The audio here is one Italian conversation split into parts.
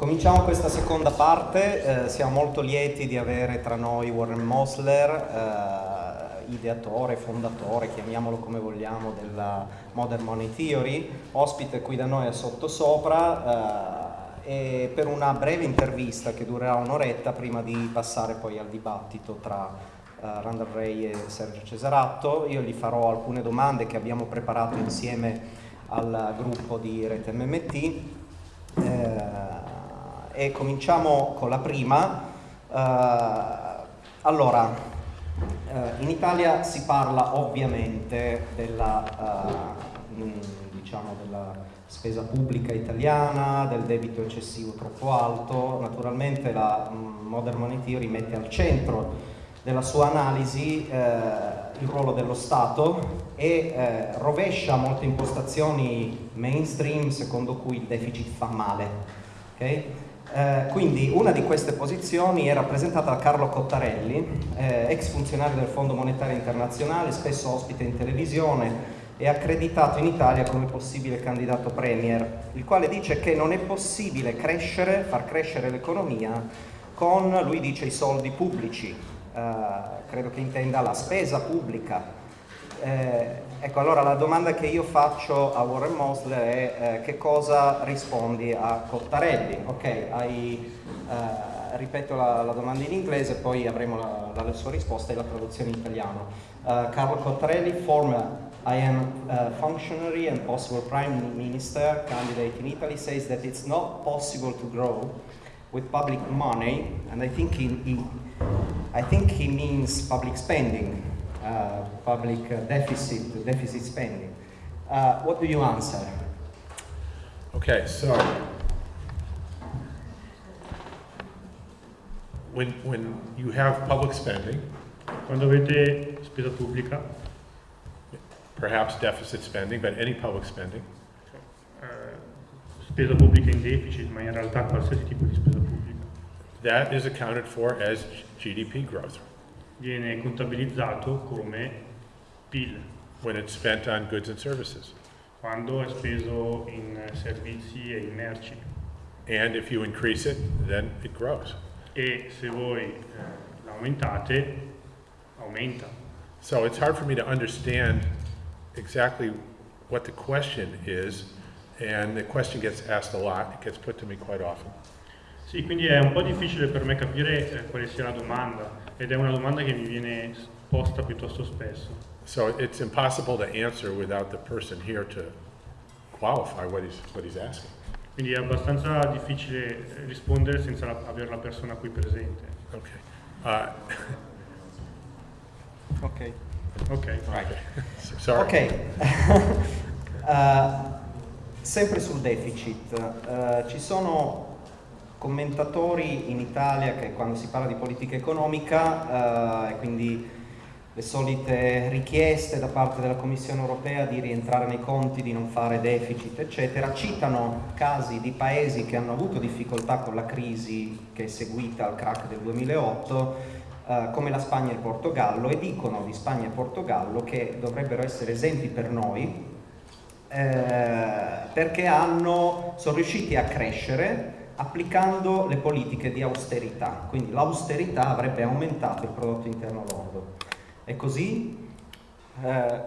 Cominciamo questa seconda parte, eh, siamo molto lieti di avere tra noi Warren Mosler, eh, ideatore, fondatore, chiamiamolo come vogliamo, della Modern Money Theory, ospite qui da noi a Sottosopra eh, e per una breve intervista che durerà un'oretta prima di passare poi al dibattito tra uh, Randall Ray e Sergio Cesaratto. Io gli farò alcune domande che abbiamo preparato insieme al gruppo di Rete MMT. Eh, e cominciamo con la prima. Uh, allora, uh, in Italia si parla ovviamente della, uh, diciamo della spesa pubblica italiana, del debito eccessivo troppo alto, naturalmente la um, Modern Money Theory mette al centro della sua analisi il ruolo dello Stato e eh, rovescia molte impostazioni mainstream secondo cui il deficit fa male. Okay? Eh, quindi una di queste posizioni è rappresentata da Carlo Cottarelli, eh, ex funzionario del Fondo Monetario Internazionale, spesso ospite in televisione e accreditato in Italia come possibile candidato premier, il quale dice che non è possibile crescere, far crescere l'economia con, lui dice, i soldi pubblici, eh, credo che intenda la spesa pubblica, eh, ecco, allora la domanda che io faccio a Warren Mosler è eh, che cosa rispondi a Cottarelli? Ok, hai, eh, ripeto la, la, domanda in inglese, poi avremo la, la, sua risposta e la traduzione in italiano. Uh, Carlo Cottarelli, former IM uh, functionary and possible prime minister candidate in Italy, says that it's not possible to grow with public money, and I think he, he I think he means public spending. Uh, public deficit, deficit spending. Uh, what do you answer? Okay, so when, when you have public spending, quando avete spesa pubblica, perhaps deficit spending, but any public spending, uh, spesa pubblica in deficit, ma in realtà qualsiasi tipo di spesa pubblica, that is accounted for as GDP growth. Viene contabilizzato come PIL when it's spent on goods and services. quando è speso in servizi e in merci. And if you increase it, then it grows. E se voi eh, l'aumentate, aumenta. So it's hard for me to understand exactly what the question is, and the question gets asked a lot, it gets put to me quite often. Sì, quindi è un po' difficile per me capire eh, quale sia la domanda ed è una domanda che mi viene posta piuttosto spesso. So it's impossible to answer without the person here to qualify what he's, what he's asking. Quindi è abbastanza difficile rispondere senza la, avere la persona qui presente. Ok. Uh, ok. Ok. Right. Sorry. Ok. uh, sempre sul deficit, uh, ci sono commentatori in Italia che quando si parla di politica economica eh, e quindi le solite richieste da parte della Commissione europea di rientrare nei conti, di non fare deficit, eccetera, citano casi di paesi che hanno avuto difficoltà con la crisi che è seguita al crack del 2008, eh, come la Spagna e il Portogallo, e dicono di Spagna e Portogallo che dovrebbero essere esempi per noi eh, perché hanno, sono riusciti a crescere applicando le politiche di austerità, quindi l'austerità avrebbe aumentato il prodotto interno lordo. È così? Uh,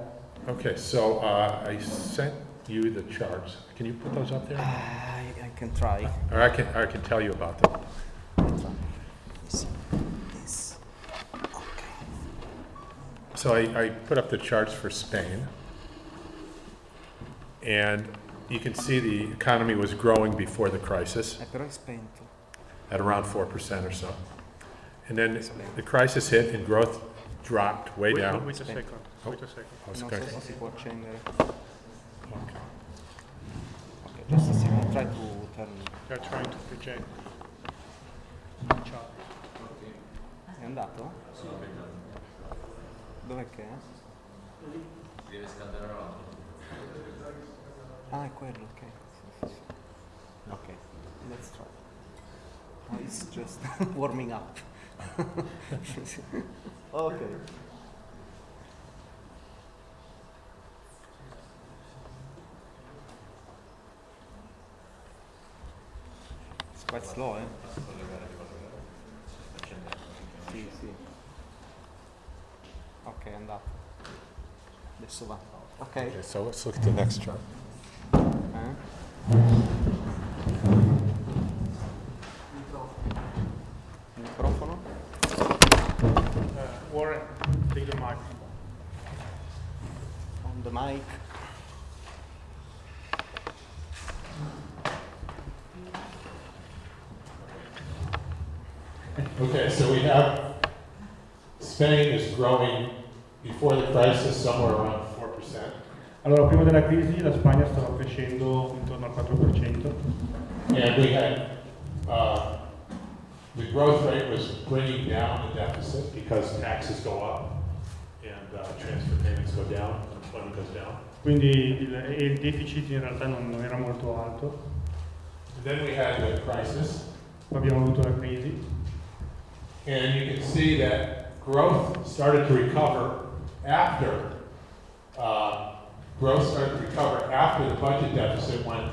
okay, so uh, I sent you the charts. Can you put those up there? I, I can try. Or I can, or I can tell you about them. So I, I put up the charts for Spain. And you can see the economy was growing before the crisis at around 4% or so. And then the crisis hit and growth dropped way wait, down. Wait a second, oh. wait a oh. second. Oh, okay. so se si può accendere. Okay. Okay, just a second, try to turn. They're trying to project. Ciao. È andato? Dov'è che è? Deve scaldare la roba. Ah, quello, ok. Ok, let's try. Oh, it's just warming up. ok. It's quite slow, eh? Sì, sì. Ok, è andato. Adesso va. Ok. Okay, so let's look at the next chart. Microfono? Uh, Warren, take the mic. On the mic. Okay, so we have Spain is growing before the crisis somewhere around 4%. Allora, prima della crisi la Spagna stava crescendo intorno al 4%. And we had, uh, the growth rate was bringing down the deficit because taxes go up and uh, transfer payments go down, employment goes down. Quindi il, il deficit in realtà non, non era molto alto. And then we had the crisis, Poi abbiamo avuto la crisi and you can see that growth started to recover after, uh, growth started to recover after the budget deficit went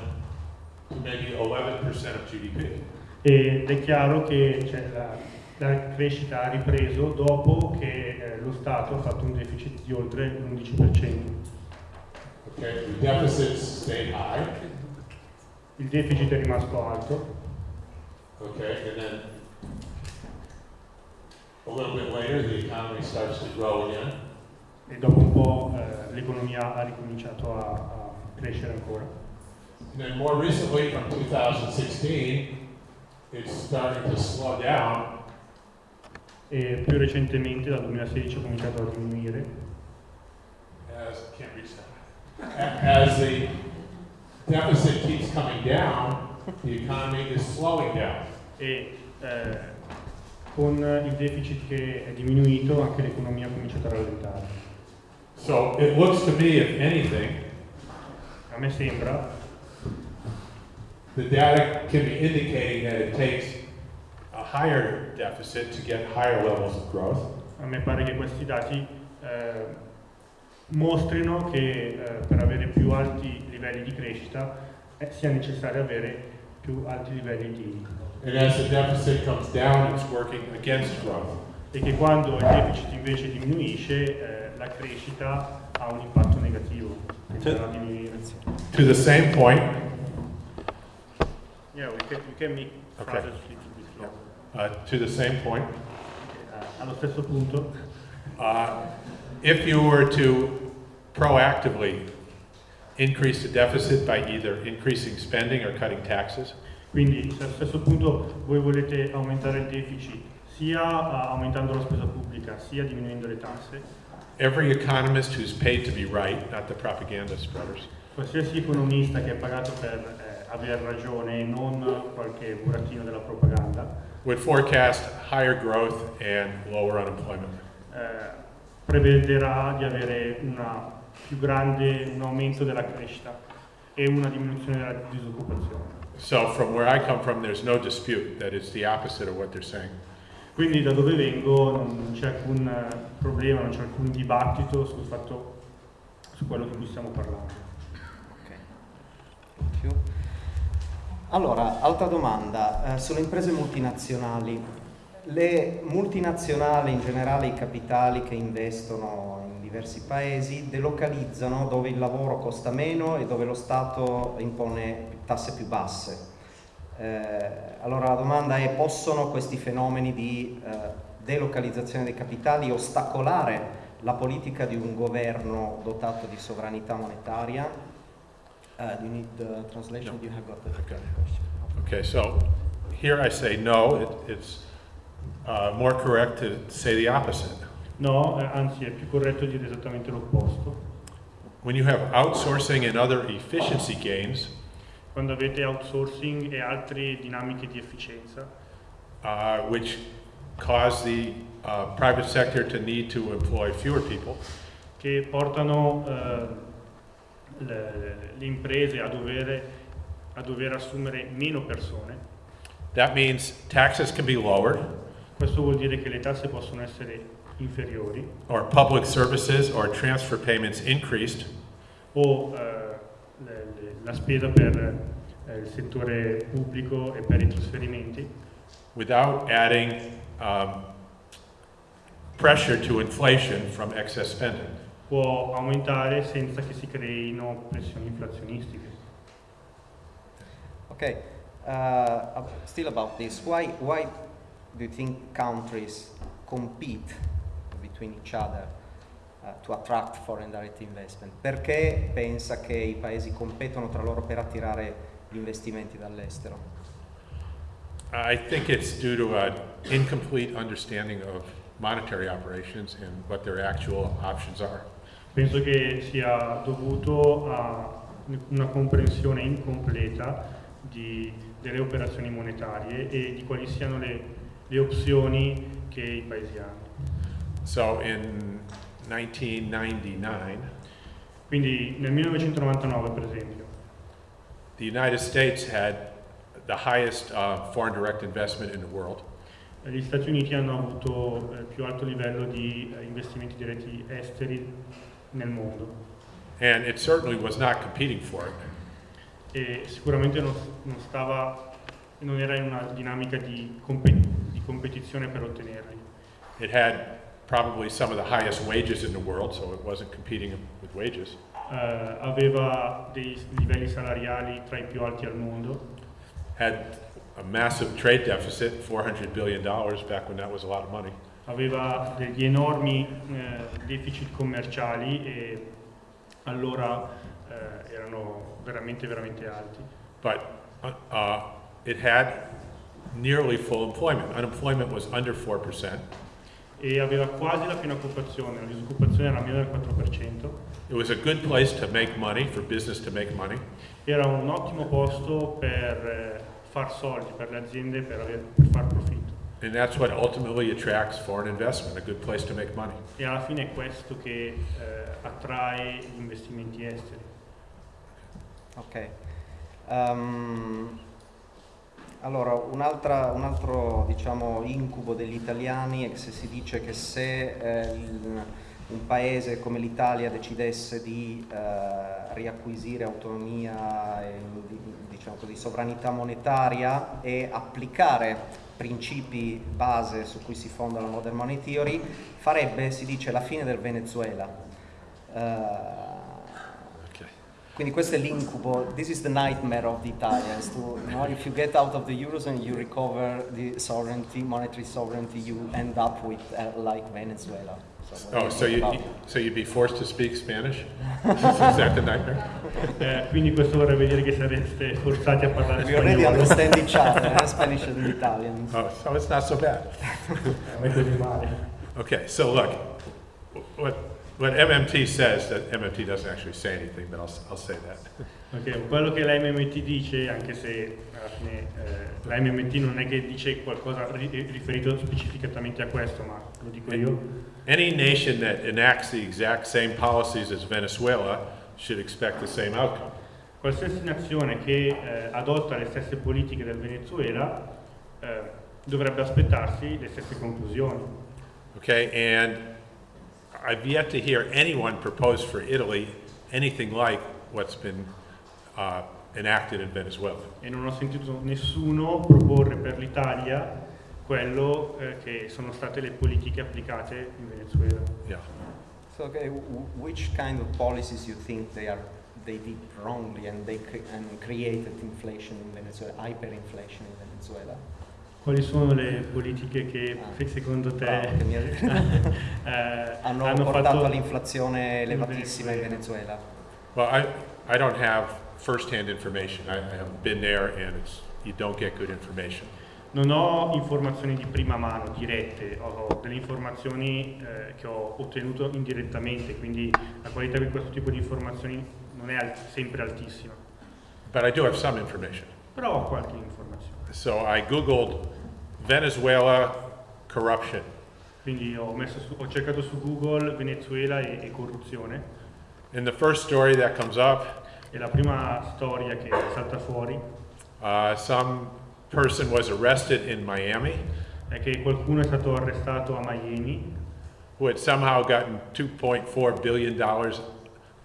to maybe 11% of GDP. ed è chiaro che la, la crescita ha ripreso dopo che eh, lo Stato ha fatto un deficit di oltre l'11%. Okay, the deficits stayed high, Il deficit è rimasto alto okay, and then a little bit later, the economy starts to grow again. e dopo un po' eh, l'economia ha ricominciato a, a crescere ancora. And then more recently, from 2016, it's starting to slow down, E più recentemente, dal 2016, ha cominciato a diminuire as, can't reach that. As the deficit keeps coming down, the economy is slowing down. e eh, con il deficit che è diminuito anche l'economia ha cominciato a rallentare. So it looks to me, if anything, A me sembra the data can be indicating that it takes a higher deficit to get higher levels of growth. A me pare che questi dati eh, mostrino che eh, per avere più alti livelli di crescita eh, sia necessario avere più alti livelli di And as the deficit comes down, it's working against growth. e che quando il deficit invece diminuisce eh, la crescita ha un impatto negativo. To the same point, Yeah, we can, we can make Okay. phrases a little bit slow. uh, to the same point, Eh, allo stesso punto, uh, if you were to proactively increase the deficit by either increasing spending or cutting taxes, quindi se allo stesso punto voi volete aumentare il deficit sia eh, aumentando la spesa pubblica sia diminuendo le tasse, every economist who's paid to be right, not the propaganda spreaders, qualsiasi economista che è pagato per eh, aver ragione e non qualche burattino della propaganda would forecast higher growth and lower unemployment. eh, prevederà di avere una più grande, un aumento della crescita e una diminuzione della disoccupazione. So from where I come from, there's no dispute that it's the opposite of what they're saying. Quindi da dove vengo non c'è alcun eh, problema, non c'è alcun dibattito sul fatto, su quello di cui stiamo parlando. Ok. Thank you. Allora, altra domanda, eh, sulle imprese multinazionali. Le multinazionali, in generale i capitali che investono in diversi paesi, delocalizzano dove il lavoro costa meno e dove lo Stato impone tasse più basse. Eh, allora la domanda è, possono questi fenomeni di eh, delocalizzazione dei capitali ostacolare la politica di un governo dotato di sovranità monetaria? Uh, do you need the translation? No. You have got the it. question. Okay, so here I say no, it, it's uh, more correct to say the opposite. No, eh, anzi è più corretto dire esattamente l'opposto. When you have outsourcing and other efficiency gains, Quando avete outsourcing e altre dinamiche di efficienza? Uh, which cause the uh, private sector to need to employ fewer people, che portano eh, le, le imprese a dover, a dover assumere meno persone, that means taxes can be lowered, questo vuol dire che le tasse possono essere inferiori. Or public services or transfer payments increased, o le- le- la spesa per eh, il settore pubblico e per i trasferimenti, without adding um, pressure to inflation from excess spending. può aumentare senza che si creino pressioni inflazionistiche. Okay, uh, still about this, why, why do you think countries compete between each other to attract foreign direct investment? Perché pensa che i paesi competono tra loro per attirare gli investimenti dall'estero? I think it's due to an incomplete understanding of monetary operations and what their actual options are. Penso che sia dovuto a una comprensione incompleta di- delle operazioni monetarie e di quali siano le, le opzioni che i paesi hanno. So in 1999, Quindi nel 1999 per esempio the United States had the highest uh, foreign direct investment in the world. gli Stati Uniti hanno avuto il più alto livello di eh, investimenti diretti esteri nel mondo And it certainly was not competing for it. e sicuramente non, non stava, non era in una dinamica di, compe- di competizione per ottenerli. It had probably some of the highest wages in the world, so it wasn't competing with wages. Eh, aveva dei livelli salariali tra i più alti al mondo, Had a massive trade deficit, $400 billion back when that was a lot of money. aveva degli enormi eh, deficit commerciali e allora eh, erano veramente veramente alti. But uh, uh, it had nearly full employment. Unemployment was under 4%. E aveva quasi la piena occupazione, la disoccupazione era meno del 4%, It was a good place to make money, for business to make money. era un ottimo posto per eh, far soldi, per le aziende, per, aver- per far profitto. And that's what ultimately attracts foreign investment, a good place to make money. E alla fine è questo che eh, attrae gli investimenti esteri. Ok. Ehm, allora, un'altra- un altro diciamo, incubo degli italiani è che se si dice che se eh, il- un paese come l'Italia decidesse di eh, riacquisire autonomia e di- diciamo così, sovranità monetaria e applicare principi base su cui si fonda la modern money theory, farebbe, si dice, la fine del Venezuela. Eh. Quindi questo è l'incubo, this is the nightmare of the Italians. To, you know, if you get out of the Eurozone, you recover the sovereignty, monetary sovereignty, you end up with uh, like Venezuela. So Oh, you so think you, about it? so you'd be forced to speak Spanish? Is that the nightmare? Eh, quindi questo vorrebbe dire che sareste forzati a parlare We already spagnolo. understand each other, eh, Spanish and Italian. Oh, so it's not so bad. Non è così male. Okay, so look, what, what MMT says, that MMT doesn't actually say anything, but I'll, I'll say that. Ok, quello che la MMT dice, anche se alla fine eh, la MMT non è che dice qualcosa ri- riferito specificatamente a questo, ma lo dico io, Any nation that enacts the exact same policies as Venezuela should expect the same outcome. qualsiasi nazione che eh, adotta le stesse politiche del Venezuela eh, dovrebbe aspettarsi le stesse conclusioni. Okay, and I've yet to hear anyone propose for Italy anything like what's been uh, enacted in Venezuela. E non ho sentito nessuno proporre per l'Italia quello eh, che sono state le politiche applicate in Venezuela. Yeah. So, okay, which kind of policies you think they are they did wrongly and they cre- and created inflation in Venezuela, hyperinflation in Venezuela? Quali sono le politiche che Ah. secondo te Bravo, mi- eh, hanno, hanno portato fatto all'inflazione in elevatissima in Venezuela. Well, I, I don't have firsthand information. I, I haven't been there and it's, you don't get good information. Non ho informazioni di prima mano, dirette, ho delle informazioni eh, che ho ottenuto indirettamente, quindi la qualità di questo tipo di informazioni non è al- sempre altissima, But I do have some information. però ho qualche informazione. So I Googled Venezuela corruption. Quindi ho, messo su- ho cercato su Google Venezuela e, e corruzione And the first story that comes up, e la prima storia che salta fuori uh, some person was arrested in Miami è che qualcuno è stato arrestato a Miami who had somehow gotten 2.4 billion dollars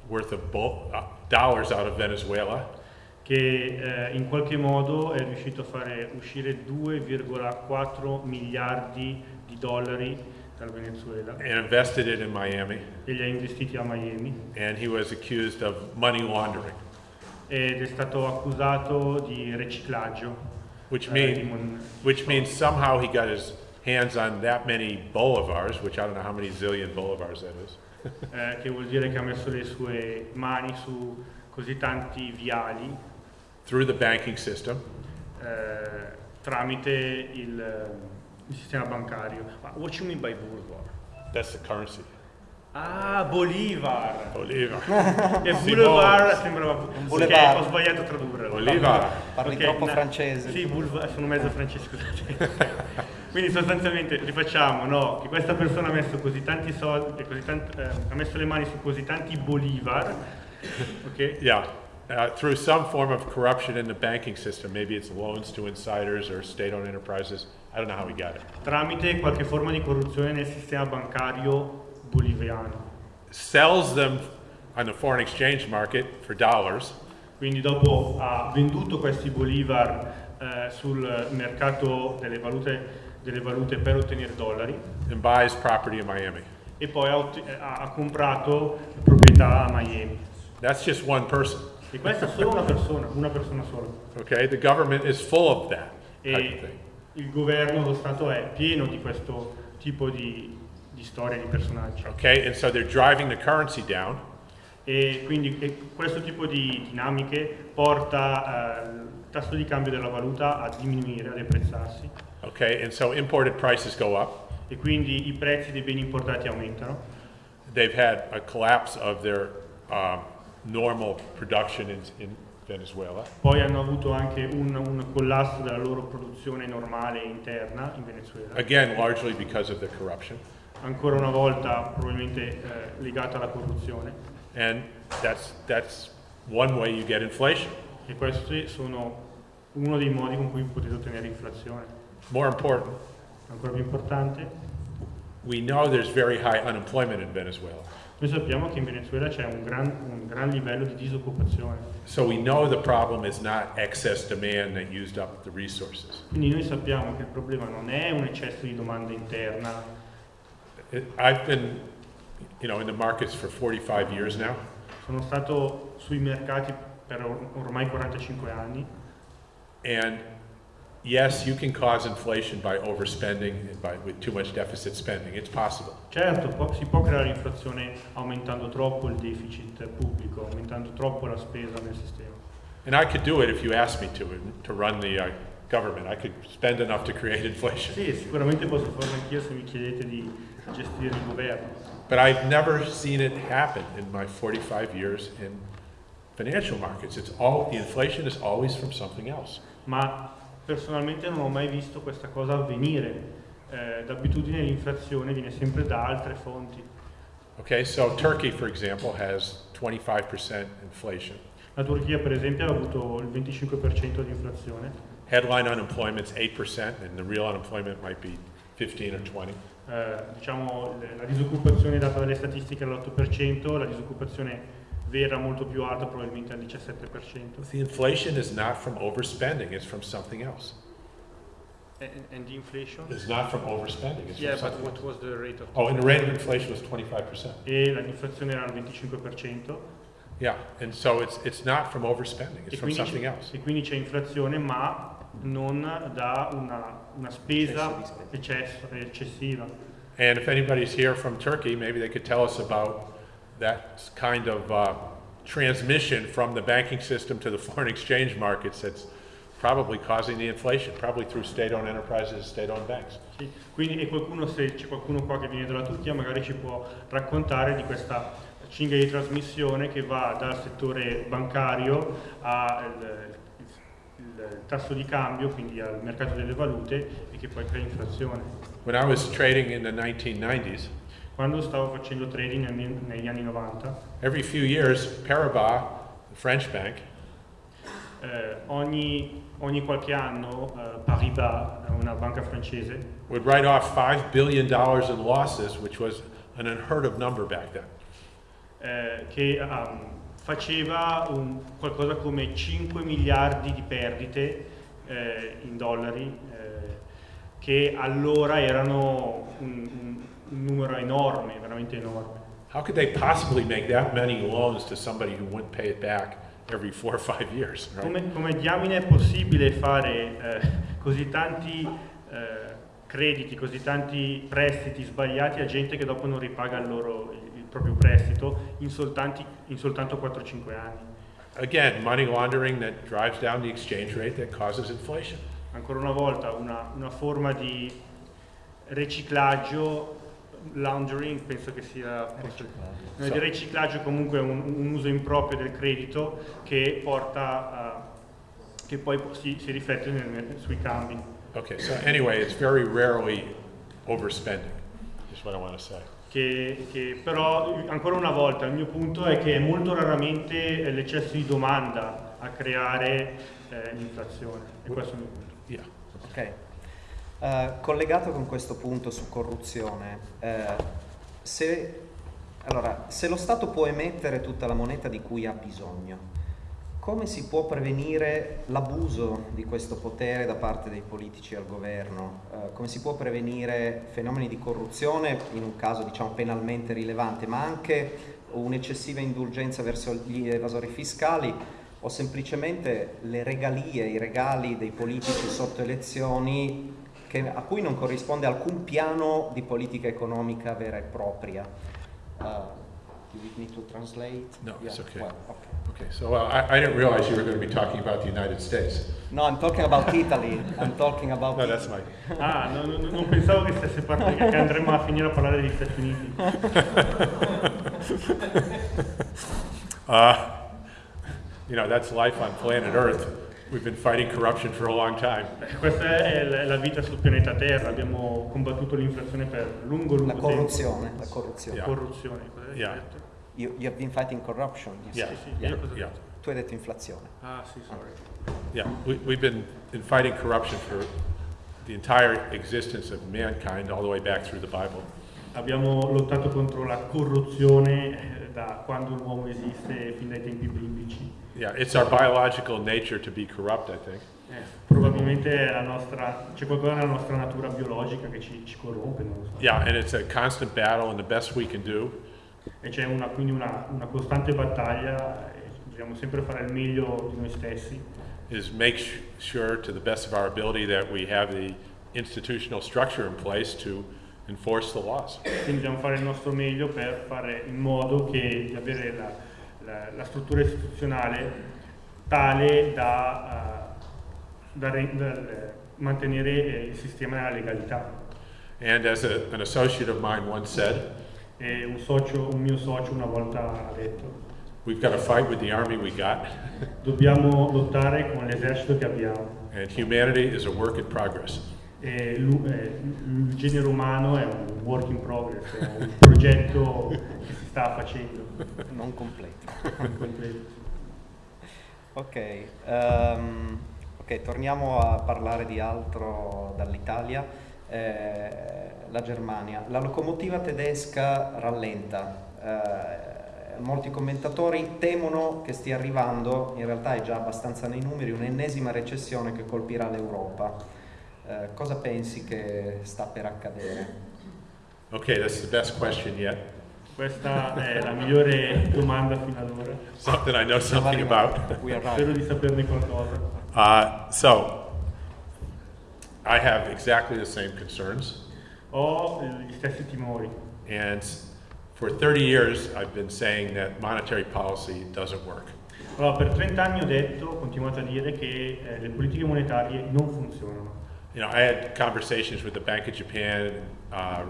worth of uh, dollars out of Venezuela. Che eh, in qualche modo è riuscito a fare uscire 2,4 miliardi di dollari dal Venezuela and invested it in Miami. e li ha investiti a Miami And he was accused of money laundering, ed è stato accusato di riciclaggio. which, eh, mean, which means somehow he got his hands on that many bolivars, which I don't know how many zillion bolivars that is. eh, che vuol dire che ha messo le sue mani su così tanti viali through the banking system. eh, tramite il, il sistema bancario. Ma what you mean by Bolivar? That's the currency. Ah, Bolivar! Bolivar. E Boulevard sembrava... boulevard. ho sbagliato a tradurre. Bolivar. Parli Ok, troppo na- francese. Sì, boulevard, sono mezzo francese, scusate. Quindi sostanzialmente rifacciamo, no? Che questa persona ha messo così tanti soldi, così tant- eh, ha messo le mani su così tanti Bolivar, ok? Yeah, uh, through some form of corruption in the banking system. Maybe it's loans to insiders or state-owned enterprises. I don't know how he got it. Tramite qualche forma di corruzione nel sistema bancario boliviano. Sells them on the foreign exchange market for dollars, Quindi dopo ha venduto questi Bolivar eh, sul mercato delle valute, delle valute per ottenere dollari and buys property in Miami. e poi ha, eh, ha- ha comprato proprietà a Miami. That's just one person. E questa è solo una persona, una persona sola. Okay, the government is full of that E il governo, lo Stato è pieno di questo tipo di, di storie, di personaggi. Okay, and so they're driving the currency down, E quindi e questo tipo di dinamiche porta eh, il tasso di cambio della valuta a diminuire, a deprezzarsi okay, and so imported prices go up. e quindi i prezzi dei beni importati aumentano. They've had a collapse of their um, normal production in, in Venezuela. Poi hanno avuto anche un, un collasso della loro produzione normale interna in Venezuela, Again, largely because of the corruption. ancora una volta probabilmente eh, legata alla corruzione. And that's, that's one way you get inflation. E questi sono uno dei modi con cui potete ottenere inflazione. More important, Ancora più importante, we know there's very high unemployment in Venezuela. Noi sappiamo che in Venezuela c'è un gran, un gran livello di disoccupazione, So we know the problem is not excess demand that used up the resources. quindi noi sappiamo che il problema non è un eccesso di domanda interna. I've been, you know, in the markets for 45 years now, Sono stato sui mercati per or- ormai 45 anni and yes, you can cause inflation by overspending and by, with too much deficit spending. It's possible. Certo, può- si può creare inflazione aumentando troppo il deficit pubblico, aumentando troppo la spesa nel sistema. And I could do it if you asked me to, to run the uh, government. I could spend enough to create inflation. Sì, sicuramente posso farlo anch'io se mi chiedete di gestire il governo, But I've never seen it happen in my 45 years in financial markets. It's all, the inflation is always from something else. ma personalmente non ho mai visto questa cosa avvenire. Eh, d'abitudine l'inflazione viene sempre da altre fonti. Okay, so Turkey, for example, has 25% inflation. La Turchia per esempio ha avuto il 25% di inflazione, Headline unemployment's 8%, and the real unemployment might be 15 or 20. Eh, diciamo la disoccupazione data dalle statistiche è all'8%, la disoccupazione vera molto più alta probabilmente al 17%. The inflation is not from overspending, it's from something else. And, and the inflation? It's not from overspending, it's Yeah, from but something what else. was the rate of? Oh, and the rate of inflation was 25%. E l'inflazione era al 25%. Yeah, and so it's, it's not from overspending, it's E from quindi, something c'è, else. e quindi c'è inflazione ma non da una, una spesa eccesso- eccessiva. And if anybody's here from Turkey, maybe they could tell us about that kind of uh, transmission from the banking system to the foreign exchange markets that's probably causing the inflation, probably through state-owned enterprises, state-owned banks. Sì, Quindi e qualcuno, se c'è qualcuno qua che viene dalla Turchia, magari ci può raccontare di questa cinghia di trasmissione che va dal settore bancario al tasso di cambio, quindi al mercato delle valute e che poi crea inflazione. When I was trading in the 1990s, Quando stavo facendo trading negli, anni 90, every few years, Paribas, the French bank, eh, ogni, ogni qualche anno eh, Paribas, una banca francese, would write off $5 billion in losses, which was an unheard of number back then. eh, che um, faceva un- qualcosa come 5 miliardi di perdite eh, in dollari, eh, che allora erano un, un- un numero enorme, veramente enorme. How could they possibly make that many loans to somebody who wouldn't pay it back every four or five years, right? Come, come diamine è possibile fare eh, così tanti eh, crediti, così tanti prestiti sbagliati a gente che dopo non ripaga il, loro, il, il proprio prestito in, soltanti- in soltanto 4-5 anni? Again, money laundering that drives down the exchange rate that causes inflation. Ancora una volta una, una forma di riciclaggio, laundering penso che sia... posso- No, di riciclaggio comunque è un, un uso improprio del credito che porta a, che poi si, si riflette nel- sui cambi. Okay, so anyway, it's very rarely overspending, is what I want to say. Che, che però ancora una volta il mio punto è che è molto raramente l'eccesso di domanda a creare eh, l'inflazione e questo è il mio punto. Yeah. Ok. Eh, collegato con questo punto su corruzione, eh, se, allora, se lo Stato può emettere tutta la moneta di cui ha bisogno, come si può prevenire l'abuso di questo potere da parte dei politici al governo? Eh, come si può prevenire fenomeni di corruzione in un caso diciamo penalmente rilevante, ma anche un'eccessiva indulgenza verso gli evasori fiscali o semplicemente le regalie, i regali dei politici sotto elezioni che- a cui non corrisponde alcun piano di politica economica vera e propria? Uh, do you need to translate? No, it's okay. well, okay. Okay, so uh, I, I didn't realize you were going to be talking about the United States. No, I'm talking about Italy. I'm talking about No, that's my, Ah, no, no, non pensavo che stesse parlando, che andremmo a finire a parlare degli Stati Uniti. uh, you know, that's life on planet Earth. We've been fighting corruption for a long time. Questa è la- vita sul pianeta Terra, abbiamo combattuto l'inflazione per lungo, lungo la tempo. corruzione. La corruzione. Yeah. Corruzione, cosa hai Yeah. detto? You, you have been fighting corruption. Yeah, said. Sì, yeah, io cosa ho yeah, detto? Tu hai detto inflazione. Ah, sì, sorry. yeah. We, we've been in fighting corruption for the entire existence of mankind, all the way back through the Bible. Abbiamo lottato contro la corruzione eh, da quando l'uomo esiste, fin dai tempi biblici. Yeah, it's our biological nature to be corrupt, I think. Eh, probabilmente nostra- c'è qualcosa nella nostra natura biologica che ci, ci corrompe, non lo so. Yeah, and it's a constant battle, and the best we can do E c'è una, quindi una, una costante battaglia, e dobbiamo sempre fare il meglio di noi stessi. is make sure, to the best of our ability, that we have the institutional structure in place to enforce the laws. Quindi dobbiamo fare il nostro meglio per fare in modo che, di avere la, la- la struttura istituzionale tale da, eh, da da, eh, mantenere eh, il sistema nella legalità. And as a, an associate of mine once said, E un, socio, un mio socio una volta ha detto, we've got to fight with the army we got, dobbiamo lottare con l'esercito che abbiamo. and humanity is a work in progress. E l'u- eh, il genere umano è un work in progress, è un progetto che si sta facendo. Non completo. completo. Ok, ehm, ok, torniamo a parlare di altro dall'Italia. Eh, la Germania. La locomotiva tedesca rallenta. Eh, molti commentatori temono che stia arrivando, in realtà è già abbastanza nei numeri, un'ennesima recessione che colpirà l'Europa. Eh, cosa pensi che sta per accadere? Okay, that's the best question yet. Questa è la migliore domanda fino ad ora. Something I know something about. Spero di saperne qualcosa. Uh, so, I have exactly the same concerns. Ho gli stessi timori. And for 30 years, I've been saying that monetary policy doesn't work. Allora, per 30 anni ho detto, ho continuato a dire che eh, le politiche monetarie non funzionano. You know, I had conversations with the Bank of Japan uh,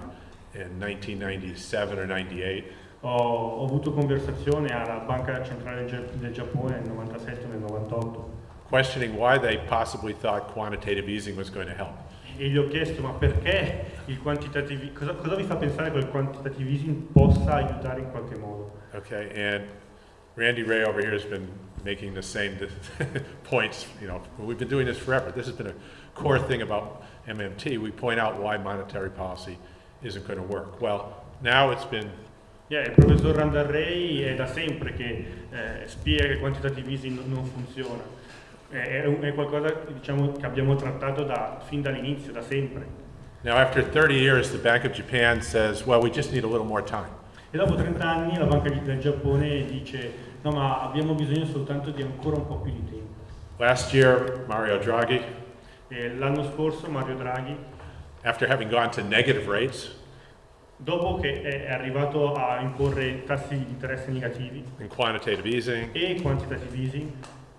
in 1997 or 98, Ho, avuto conversazione alla Banca Centrale del, del Giappone nel 97 e nel 98 questioning why they possibly thought quantitative easing was going to help. e gli ho chiesto ma perché il quantitative cosa, cosa vi fa pensare che il quantitative easing possa aiutare in qualche modo? Okay, and Randy Ray over here has been making the same points. You know, we've been doing this forever. This has been a core thing about MMT. We point out why monetary policy isn't going to work. Well, now it's been Yeah, il professor Randarrei è da sempre che eh, spiega che il quantitative easing non, funziona. È, è, qualcosa diciamo, che abbiamo trattato da- fin dall'inizio, da sempre. Now, after 30 years, the Bank of Japan says, well, we just need a little more time. E dopo 30 anni la Banca del Giappone dice no ma abbiamo bisogno soltanto di ancora un po' più di tempo. Last year, Mario Draghi, l'anno scorso Mario Draghi, after having gone to negative rates dopo che è arrivato a imporre tassi di interesse negativi and quantitative easing, e quantitative easing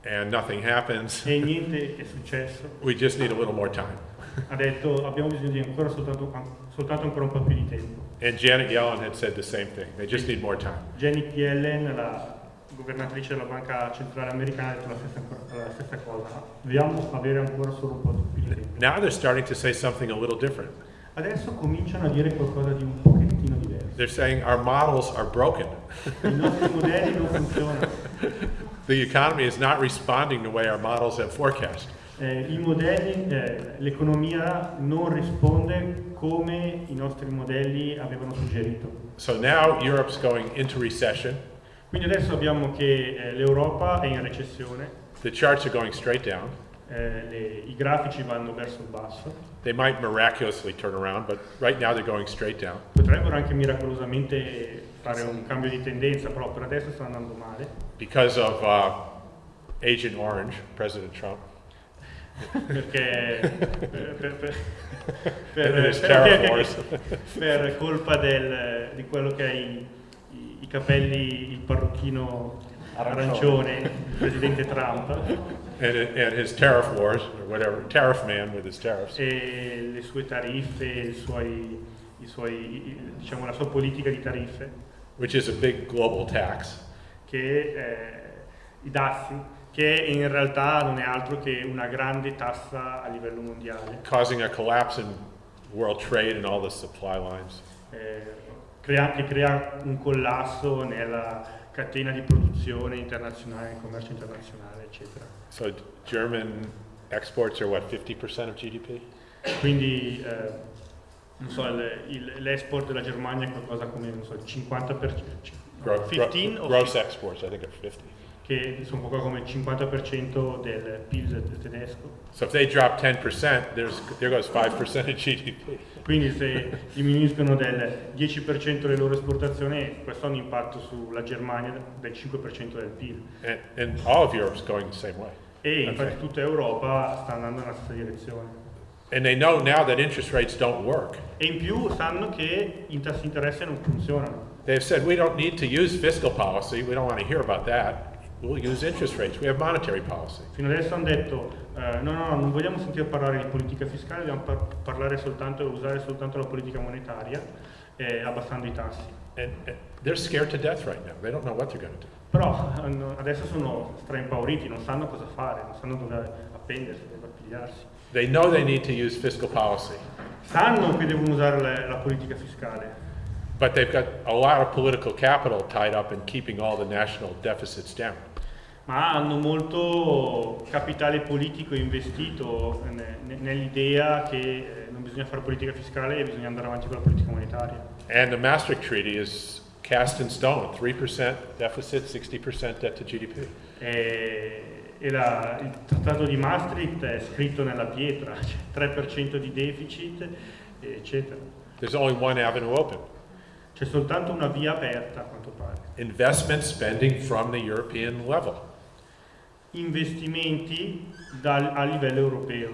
and nothing happens, e niente è successo, we just need a little more time. ha detto abbiamo bisogno di ancora soltanto, soltanto ancora un po' più di tempo. And Janet Yellen had said the same thing. They just need more time. Janet Yellen, la governatrice della Banca Centrale Americana, ha detto la stessa, la stessa cosa. Dobbiamo avere ancora solo un po' più di tempo. Now they're starting to say something a little different. Adesso cominciano a dire qualcosa di un pochettino diverso. They're saying our models are broken. I nostri modelli non funzionano. The economy is not responding the way our models have forecast. Eh, I modelli, eh, l'economia non risponde come i nostri modelli avevano suggerito. So now Europe's going into recession. Quindi adesso abbiamo che eh, l'Europa è in recessione, The charts are going straight down. eh, le- i grafici vanno verso il basso, They might miraculously turn around, but right now they're going straight down. potrebbero anche miracolosamente fare un cambio di tendenza, però per adesso sta andando male, because of uh, Agent Orange, President Trump, perché per, per- per- per- colpa del- di quello che ha i, capelli, il parrucchino Arancione. arancione, il presidente Trump, and, and his tariff wars, or whatever, tariff man with his tariffs. e le sue tariffe, i suoi, i suoi, diciamo, la sua politica di tariffe, which is a big global tax. che eh, i dazi, che in realtà non è altro che una grande tassa a livello mondiale, causing a collapse in world trade and all the supply lines. eh, crea- che crea un collasso nella catena di produzione internazionale, commercio internazionale, eccetera. So German exports are what, 50% of GDP? Quindi eh, non so, l'export della Germania è qualcosa come non so, il 50%, Gro- gro- 15 o gross exports, I think are 50. che sono qualcosa come il 50% del PIL tedesco. So if they drop 10%, there's, there goes 5% of GDP. Quindi se diminuiscono del 10% le loro esportazioni, questo ha un impatto sulla Germania del 5% del PIL. And, and all of Europe's going the same way. E infatti tutta Europa sta andando nella stessa direzione. And they know now that interest rates don't work. E in più sanno che i tassi di interesse non funzionano. They've said we don't need to use fiscal policy. We don't want to hear about that. We'll use interest rates. We have monetary policy. Fino adesso hanno detto eh, no, no, no, non vogliamo sentire parlare di politica fiscale, dobbiamo par- parlare soltanto e usare soltanto la politica monetaria, eh, abbassando i tassi. And, and they're scared to death right now. They don't know what they're going to do. Però hanno- adesso sono straimpauriti, non sanno cosa fare, non sanno dove appendersi, dove appigliarsi. They know they need to use fiscal policy, Sanno che devono usare la, la politica fiscale, but they've got a lot of political capital tied up in keeping all the national deficits down. Ma hanno molto capitale politico investito ne- ne- nell'idea che eh, non bisogna fare politica fiscale e bisogna andare avanti con la politica monetaria. And the Maastricht Treaty is cast in stone 3% deficit, 60% debt to GDP. E, e la- il trattato di Maastricht è scritto nella pietra, c'è 3% di deficit, eccetera. There's only one avenue open C'è soltanto una via aperta, a quanto pare. investment spending from the European level. Investimenti dal- a livello europeo.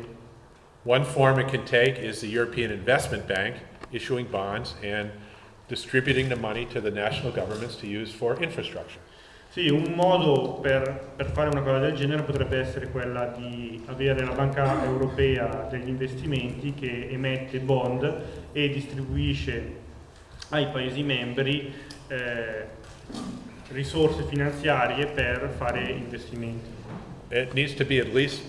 One form it can take is the European Investment Bank issuing bonds and distributing the money to the national governments to use for infrastructure. Sì, un modo per, per fare una cosa del genere potrebbe essere quella di avere la Banca Europea degli investimenti che emette bond e distribuisce ai Paesi membri eh, risorse finanziarie per fare investimenti. It needs to be at least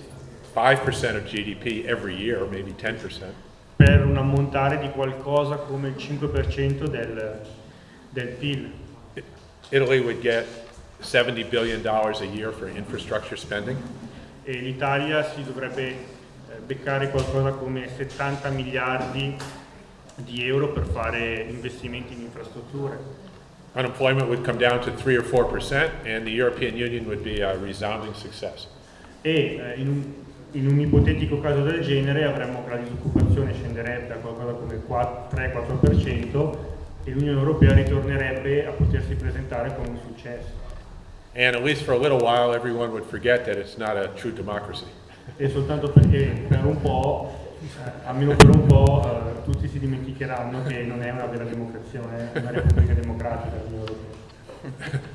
5% of GDP every year, maybe 10%. per un ammontare di qualcosa come il 5% del, del PIL. Italy would get $70 billion a year for infrastructure spending. E l'Italia si dovrebbe eh, beccare qualcosa come 70 miliardi di euro per fare investimenti in infrastrutture. Unemployment would come down to 3 or 4 percent, and the European Union would be a resounding success. E eh, in, un, in un ipotetico caso del genere avremmo che la disoccupazione scenderebbe a qualcosa come 3-4% e l'Unione Europea ritornerebbe a potersi presentare come un successo. And at least for a little while, everyone would forget that it's not a true democracy. E soltanto perché per un po', eh, almeno per un po', eh, tutti si dimenticheranno che non è una vera democrazia, non è una repubblica democratica l'Unione Europea.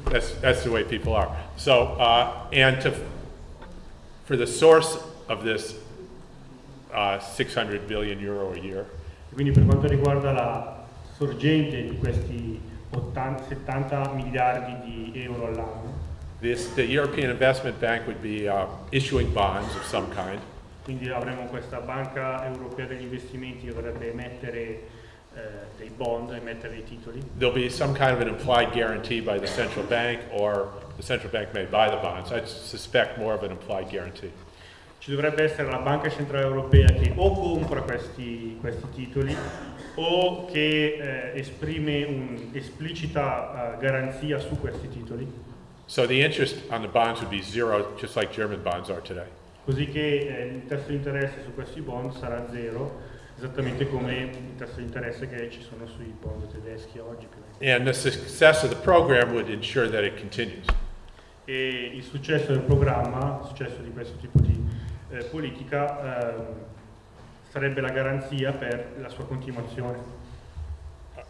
That's, that's the way people are. So, uh, and to, for the source of this uh, 600 billion euro a year, Quindi per quanto riguarda la sorgente di questi 80, 70 miliardi di euro all'anno, this, the European Investment Bank would be uh, issuing bonds of some kind. Quindi avremo questa banca europea degli investimenti che dovrebbe emettere eh, dei bond, emettere dei titoli. There'll be some kind of an implied guarantee by the central bank, or the central bank may buy the bonds. I suspect more of an implied guarantee. Ci dovrebbe essere la Banca Centrale Europea che o compra questi, questi titoli o che eh, esprime un'esplicita eh, garanzia su questi titoli, So the interest on the bonds would be zero, just like German bonds are today. Così che eh, il tasso di interesse su questi bond sarà zero, esattamente come il tasso di interesse che ci sono sui bond tedeschi oggi. And the success of the program would ensure that it continues. E il successo del programma, il successo di questo tipo di eh, politica, ehm, sarebbe la garanzia per la sua continuazione.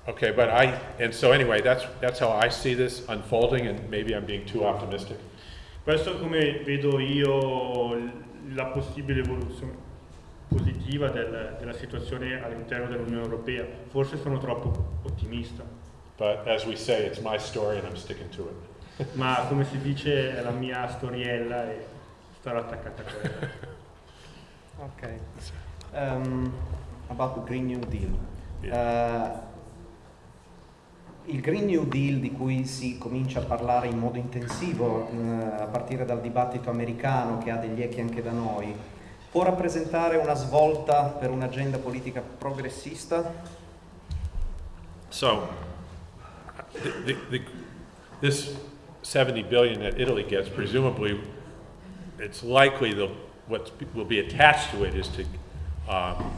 Okay, but I, and so anyway, that's, that's how I see this unfolding, and maybe I'm being too optimistic. Questo è come vedo io la possibile evoluzione positiva del- della situazione all'interno dell'Unione Europea. Forse sono troppo ottimista, But as we say, it's my story and I'm sticking to it. ma come si dice è la mia storiella e starò attaccata a quella. Ok. Um, about the Green New Deal. Uh, il Green New Deal di cui si comincia a parlare in modo intensivo eh, a partire dal dibattito americano che ha degli echi anche da noi, può rappresentare una svolta per un'agenda politica progressista? So, the, the, this 70 billion that Italy gets, presumably, it's likely the, what will be attached to it is to, um,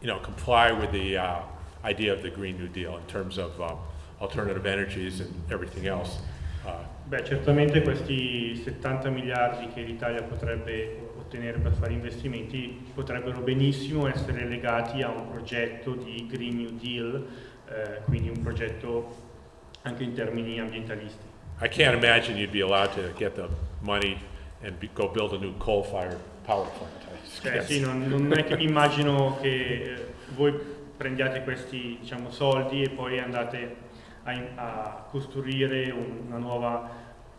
you know, comply with the uh, idea of the Green New Deal in terms of um, alternative energies and everything else. Uh, Beh, certamente questi 70 miliardi che l'Italia potrebbe ottenere per fare investimenti potrebbero benissimo essere legati a un progetto di Green New Deal, eh, quindi un progetto anche in termini ambientalisti. I can't imagine you'd be allowed to get the money and be, go build a new coal-fired power plant. Cioè, sì, non, non è che mi immagino che eh, voi prendiate questi diciamo, soldi e poi andate a, a costruire nuova,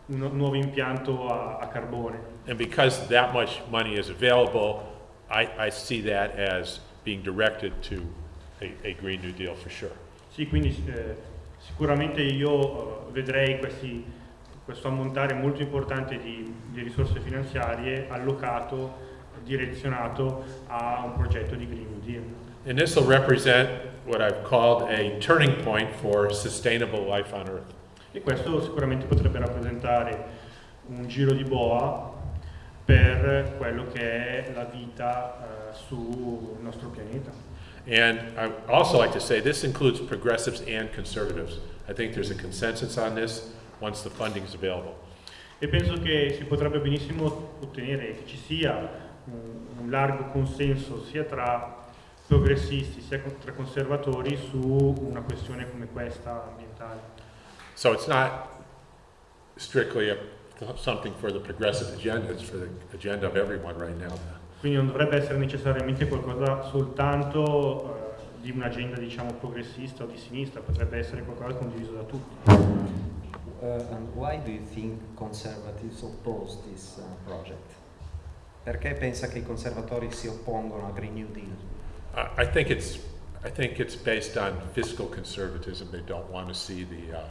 un nuovo impianto a, a carbone. And because that much money is available, I, I see that as being directed to a, a Green New Deal for sure. Sì, quindi eh, sicuramente io eh, vedrei questi, questo ammontare molto importante di, di risorse finanziarie allocato, direzionato a un progetto di Green New Deal. And this will represent what I've called a turning point for sustainable life on Earth. E questo sicuramente potrebbe rappresentare un giro di boa per quello che è la vita eh, sul nostro pianeta. And I also like to say this includes progressives and conservatives. I think there's a consensus on this once the funding is available. E penso che si potrebbe benissimo ottenere che ci sia un, un largo consenso sia tra progressisti sia tra conservatori su una questione come questa ambientale. So it's not strictly a, something for the progressive agenda, it's for the agenda of everyone right now. Quindi non dovrebbe essere necessariamente qualcosa soltanto eh, di un'agenda diciamo progressista o di sinistra, potrebbe essere qualcosa condiviso da tutti. Uh, and why do you think conservatives oppose this uh, project? Perché pensa che i conservatori si oppongono al Green New Deal? I think it's, I think it's based on fiscal conservatism. They don't want to see the uh,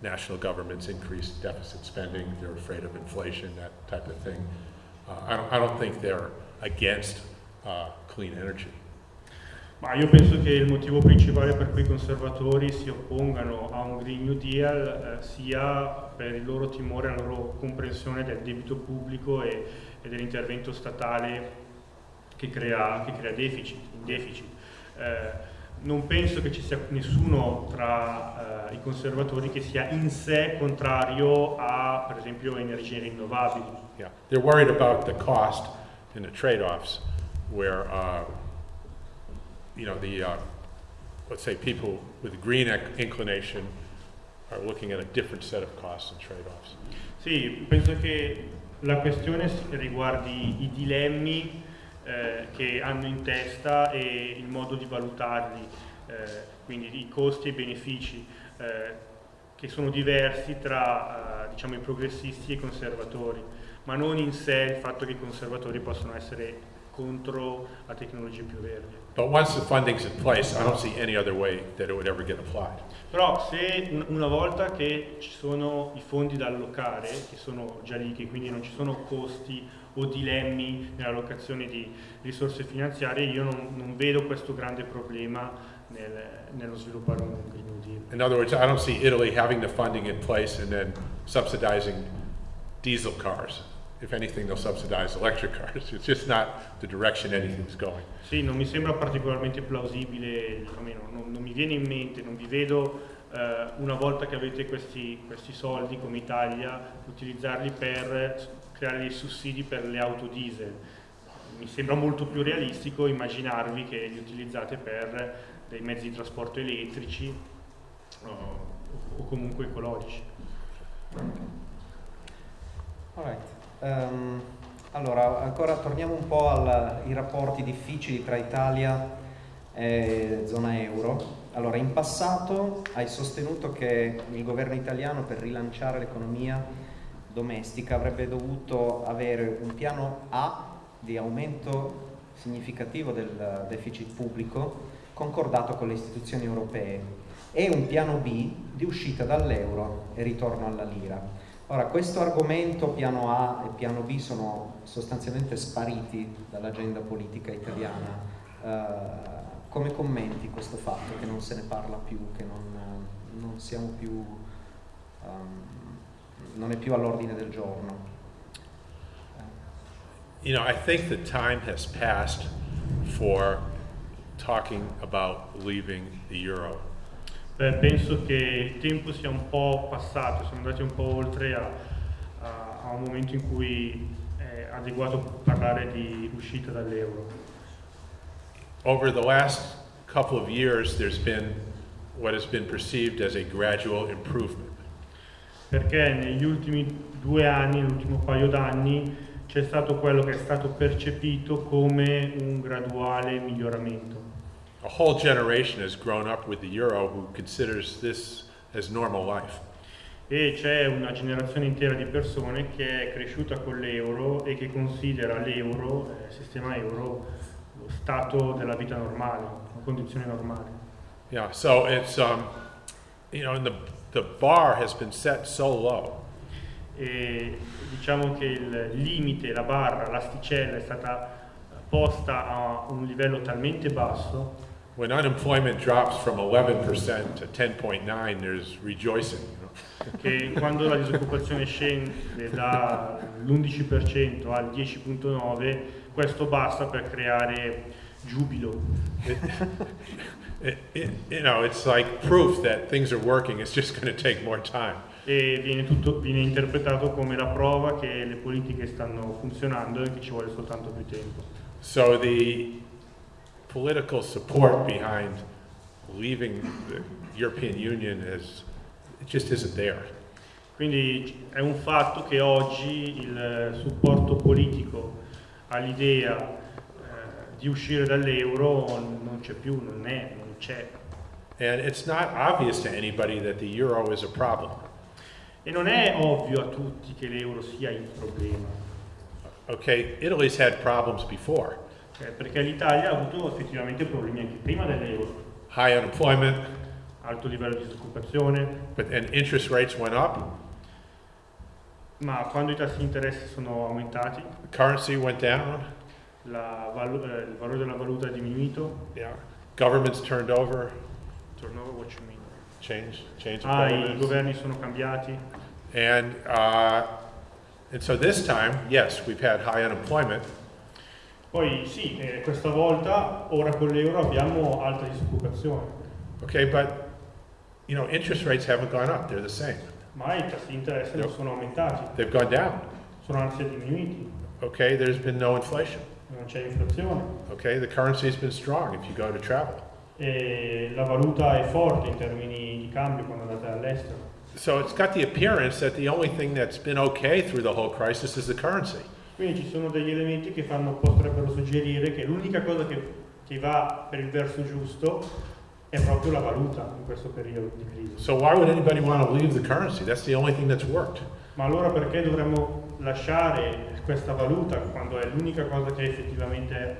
national governments increase deficit spending. They're afraid of inflation, that type of thing. Uh, I don't, I don't think they're against uh, clean energy. Ma io penso che il motivo principale per cui i conservatori si oppongano a un Green New Deal eh, sia per il loro timore, la loro comprensione del debito pubblico e, e dell'intervento statale che crea, che crea deficit, deficit. Eh, non penso che ci sia nessuno tra eh, i conservatori che sia in sé contrario a, per esempio, energie rinnovabili. Yeah, they're worried about the cost and the trade-offs where, uh, you know, the, uh, let's say people with green inclination are looking at a different set of costs and trade-offs. Sì, penso che la questione riguardi i dilemmi eh, che hanno in testa e il modo di valutarli, eh, quindi i costi e i benefici, eh, che sono diversi tra eh, diciamo, i progressisti e i conservatori, ma non in sé il fatto che i conservatori possono essere contro la tecnologie più verdi. But once the funding's in place, I don't see any other way that it would ever get applied. Però se un- una volta che ci sono i fondi da allocare, che sono già lì, che quindi non ci sono costi o dilemmi nell'allocazione di risorse finanziarie, io non, non vedo questo grande problema nel- nello sviluppare un Green Deal. In other words, I don't see Italy having the funding in place and then subsidizing diesel cars. If anything, they'll subsidize electric cars. It's just not the direction anything's going. Sì, non mi sembra particolarmente plausibile, almeno non, non mi viene in mente, non vi vedo eh, una volta che avete questi, questi soldi come Italia, utilizzarli per creare dei sussidi per le auto diesel. Mi sembra molto più realistico immaginarvi che li utilizzate per dei mezzi di trasporto elettrici o, o comunque ecologici. Alright. Ehm, allora, ancora torniamo un po' ai rapporti difficili tra Italia e zona euro. Allora, in passato hai sostenuto che il governo italiano per rilanciare l'economia domestica avrebbe dovuto avere un piano A di aumento significativo del deficit pubblico concordato con le istituzioni europee e un piano B di uscita dall'euro e ritorno alla lira. Ora, questo argomento, piano A e piano B, sono sostanzialmente spariti dall'agenda politica italiana. Eh, come commenti questo fatto che non se ne parla più, che non, non siamo più, ehm, non è più all'ordine del giorno? You know, I think the time has passed for talking about leaving the euro. Beh, penso che il tempo sia un po' passato, siamo andati un po' oltre a, a- a un momento in cui è adeguato parlare di uscita dall'euro. Over the last couple of years, there's been what has been perceived as a gradual improvement. Perché negli ultimi due anni, l'ultimo paio d'anni, c'è stato quello che è stato percepito come un graduale miglioramento. A whole generation has grown up with the euro who considers this as normal life. E c'è una generazione intera di persone che è cresciuta con l'euro e che considera l'euro, il sistema euro, lo stato della vita normale, una condizione normale. Yeah, so it's, um, you know, and the, the bar has been set so low E diciamo che il limite, la barra, l'asticella è stata posta a un livello talmente basso when unemployment drops from 11% to 10.9, there's rejoicing. You know? che quando la disoccupazione scende dall'11% al 10.9% questo basta per creare giubilo. You know, it's like proof that things are working. It's just going to take more time. e viene, tutto, viene interpretato come la prova che le politiche stanno funzionando e che ci vuole soltanto più tempo. So the political support behind leaving the European Union is it just isn't there. Quindi è un fatto che oggi il supporto politico all'idea eh, di uscire dall'euro non c'è più, non è, c'è. And it's not obvious to anybody that the euro is a problem. E non è ovvio a tutti che l'euro sia il problema, Okay, Italy's had problems before. eh, perché l'Italia ha avuto effettivamente problemi anche prima dell'euro, High unemployment, alto livello di disoccupazione, but and interest rates went up, ma quando i tassi di interesse sono aumentati, the currency went down, la eh, il valore della valuta è diminuito. Yeah, governments turned over, Turnover, what you mean? change, change of Ah, i governments. governi sono cambiati. And, uh, and so this time, yes, we've had high unemployment, Poi sì, eh, questa volta, ora con l'euro, abbiamo alta disoccupazione, okay, but, you know, interest rates haven't gone up, they're the same. ma i tassi di interesse non sono aumentati, They've gone down, sono anzi diminuiti, okay? There's been no inflation, non c'è inflazione okay? The currency's been strong if you go to travel. e la valuta è forte in termini di cambio quando andate all'estero. So it's got the appearance that the only thing that's been okay through the whole crisis is the currency. Quindi ci sono degli elementi che fanno, potrebbero suggerire che l'unica cosa che, che va per il verso giusto è proprio la valuta in questo periodo di crisi. So why would anybody want to leave the currency? That's the only thing that's worked. Ma allora perché dovremmo lasciare questa valuta quando è l'unica cosa che effettivamente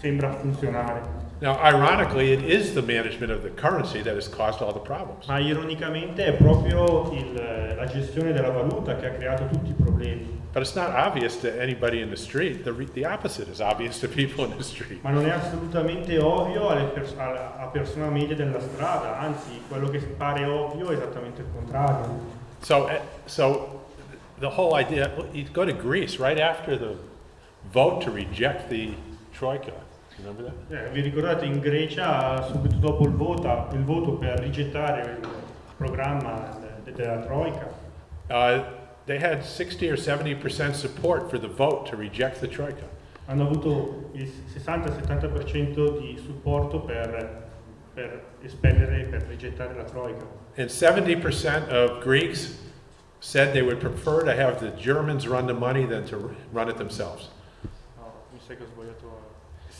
sembra funzionare? Now, ironically, it is the management of the currency that has caused all the problems. Ma ironicamente è proprio il- la gestione della valuta che ha creato tutti i problemi. But it's not obvious to anybody in the street. The, the opposite is obvious to people in the street. Ma non è assolutamente ovvio alle pers- alla a persona media della strada, anzi quello che pare ovvio è esattamente il contrario. So, eh, so the whole idea, you go to Greece right after the vote to reject the troika. Remember that? Eh, vi ricordate in Grecia, subito dopo il, vota- il voto per rigettare il programma de- della Troica, Uh, they had 60 or 70% support for the vote to reject the troika. hanno avuto il 60-70% di supporto per, per espellere, per rigettare la Troica. And 70% of Greeks said they would prefer to have the Germans run the money than to run it themselves.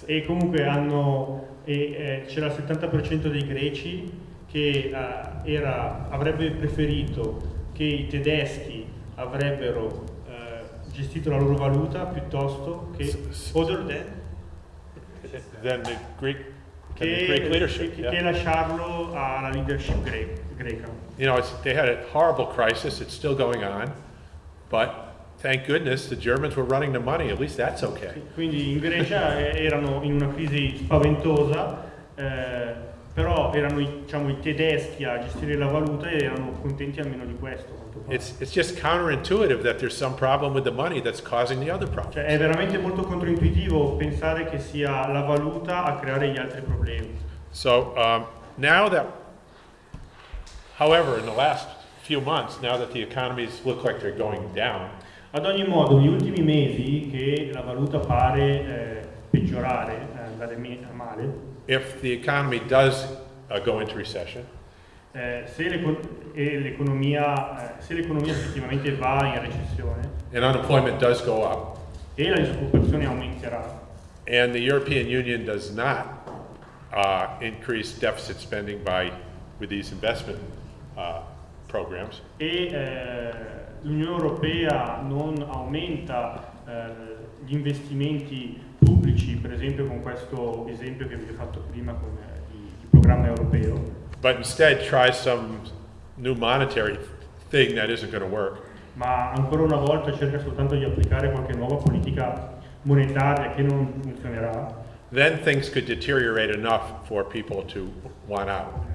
Che. E comunque hanno, e, eh, c'era il 70% dei greci che eh, era- avrebbe preferito che i tedeschi avrebbero eh, gestito la loro valuta piuttosto che other than Than the Greek, than the che, Greek leadership. che- yeah. che lasciarlo alla leadership gre- greca. You know, they had a horrible crisis, it's still going on, but thank goodness the Germans were running the money, at least that's okay. Quindi in Grecia eh, erano in una crisi spaventosa, eh, però erano diciamo, i tedeschi a gestire la valuta e erano contenti almeno di questo. It's, it's just counterintuitive that there's some problem with the money that's causing the other problem. Cioè, è veramente molto controintuitivo pensare che sia la valuta a creare gli altri problemi. So um, now that, however, in the last few months, now that the economies look like they're going down, Ad ogni modo, negli ultimi mesi che la valuta pare eh, peggiorare, eh, andare male, if the economy does uh, go into recession, eh, se, l'economia, eh, se l'economia effettivamente va in recessione and unemployment does go up, e la disoccupazione aumenterà and the European Union does not uh, increase deficit spending by with these investment uh, programs, e eh, l'Unione Europea non aumenta eh, gli investimenti pubblici, per esempio con questo esempio che vi ho fatto prima con eh, il, il programma europeo, but instead tries some new monetary thing that isn't going to work, ma ancora una volta cerca soltanto di applicare qualche nuova politica monetaria che non funzionerà, then things could deteriorate enough for people to want out.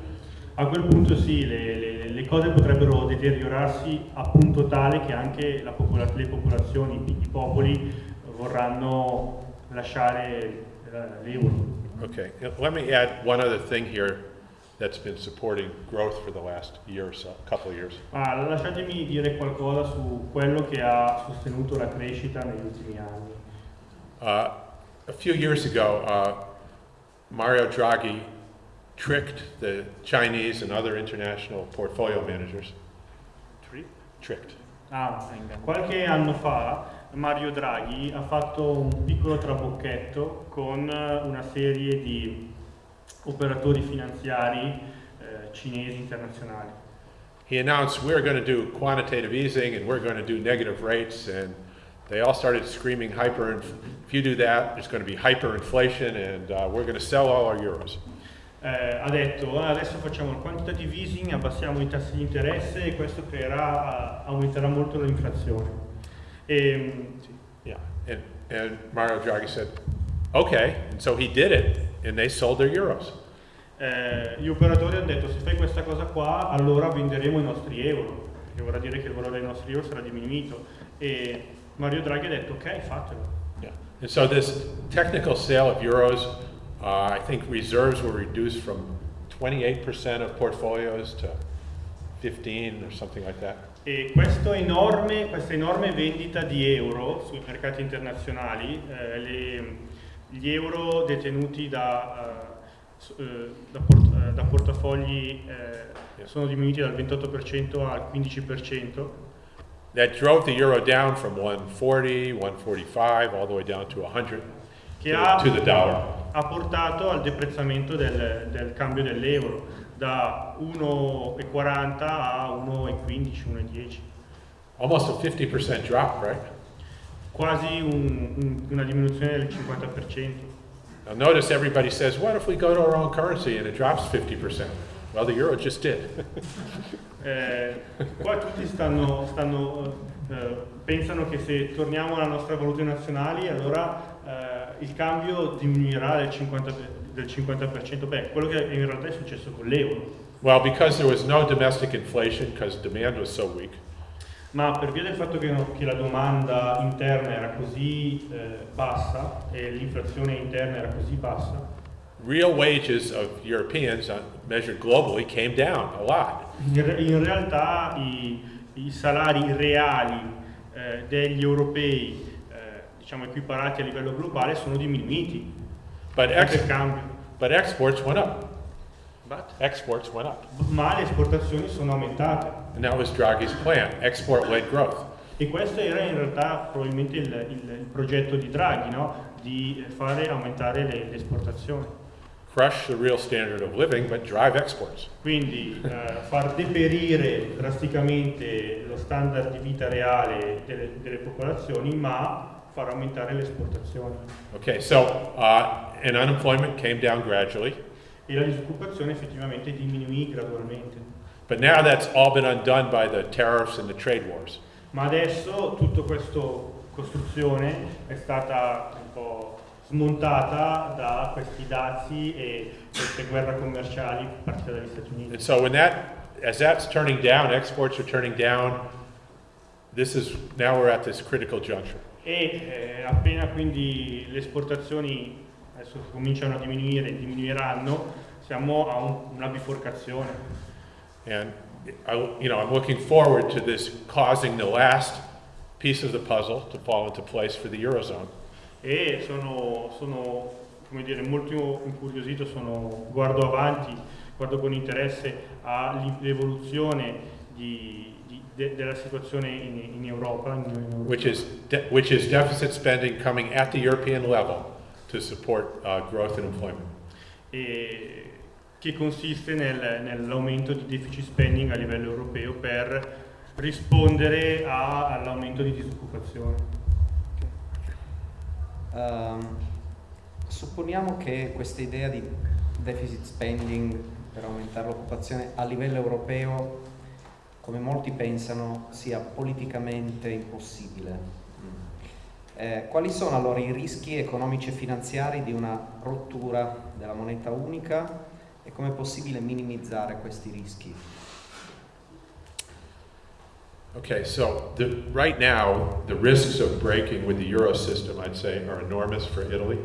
A quel punto sì, le, le- le cose potrebbero deteriorarsi a punto tale che anche la popola- le popolazioni, i popoli vorranno lasciare eh, l'euro. Okay, now, let me add one other thing here that's been supporting growth for the last year or so, couple of years. Ma lasciatemi dire qualcosa su quello che ha sostenuto la crescita negli ultimi anni. Uh, a few years ago, uh, Mario Draghi tricked the Chinese and other international portfolio managers. Tricked. Ah, qualche anno fa Mario Draghi ha fatto un piccolo trabocchetto con una serie di operatori finanziari eh, cinesi internazionali. He announced we're going to do quantitative easing and we're going to do negative rates, and they all started screaming hyper. If you do that, there's going to be hyperinflation, and uh, we're going to sell all our euros. Eh, ha detto "Ah, adesso facciamo il quantitative easing, abbassiamo i tassi di interesse e questo creerà, aumenterà molto l'inflazione. E, Yeah, and, and Mario Draghi said, okay, and so he did it, and they sold their euros. eh, gli operatori hanno detto se fai questa cosa qua allora venderemo i nostri euro, che vorrà dire che il valore dei nostri euro sarà diminuito. E Mario Draghi ha detto ok, fatelo. Yeah. And so this technical sale of euros, uh, I think reserves were reduced from 28% of portfolios to 15 or something like that. E enorme- questa enorme vendita di euro sui mercati internazionali, eh, le- gli euro detenuti da, eh, da port- eh, da portafogli eh, sono diminuiti dal 28% al 15%, That drove the euro down from 140, 145, all the way down to 100 che ha, ha portato al deprezzamento del, del cambio dell'euro da 1,40 a 1,15, 1,10. Almost a 50% drop, right? Quasi un- un- una diminuzione del 50%. Now notice everybody says, what if we go to our own currency and it drops 50%? Well, the euro just did. Eh, qua tutti stanno, stanno, eh, pensano che se torniamo alla nostra valuta nazionali allora eh, il cambio diminuirà del 50%, del 50%. Beh, quello che in realtà è successo con l'euro. well, because there was no domestic inflation, because demand was so weak, Ma per via del fatto che, che la domanda interna era così eh, bassa e l'inflazione interna era così bassa, real wages of Europeans, uh, measured globally, came down a lot. in, re- in realtà i, i salari reali eh, degli europei, diciamo equiparati a livello globale, sono diminuiti. But, ex- but exports went up. Exports went up. Ma le esportazioni sono aumentate. And that was Draghi's plan, export-led growth. E questo era in realtà probabilmente il, il- il progetto di Draghi, no? di fare aumentare le, le esportazioni. Crush the real standard of living, but drive exports. Quindi eh, far deperire drasticamente lo standard di vita reale delle, delle popolazioni, ma far aumentare le esportazioni. Okay, so, uh, and unemployment came down gradually, E la disoccupazione effettivamente diminuì gradualmente. but now that's all been undone by the tariffs and the trade wars. Ma adesso tutta questa costruzione è stata un po' smontata da questi dazi e queste guerre commerciali partite dagli Stati Uniti. And so when that, as that's turning down, exports are turning down, this is, now we're at this critical juncture. E eh, appena quindi le esportazioni adesso cominciano a diminuire, diminuiranno, siamo a un- una biforcazione. And I, you know, I'm looking forward to this causing the last piece of the puzzle to fall into place for the Eurozone. E sono, sono, come dire, molto incuriosito, sono, guardo avanti, guardo con interesse all'evoluzione di- di- de- della situazione in, in Europa. in- in Europa. which is, which is deficit spending coming at the European level to support uh, growth and employment. e che consiste nel- nell'aumento di deficit spending a livello europeo per rispondere all'aumento di disoccupazione. Ehm, supponiamo che questa idea di deficit spending per aumentare l'occupazione a livello europeo, come molti pensano, sia politicamente impossibile. Eh, quali sono allora i rischi economici e finanziari di una rottura della moneta unica e come è possibile minimizzare questi rischi? Okay, so the, right now, the risks of breaking with the euro system, I'd say, are enormous for Italy.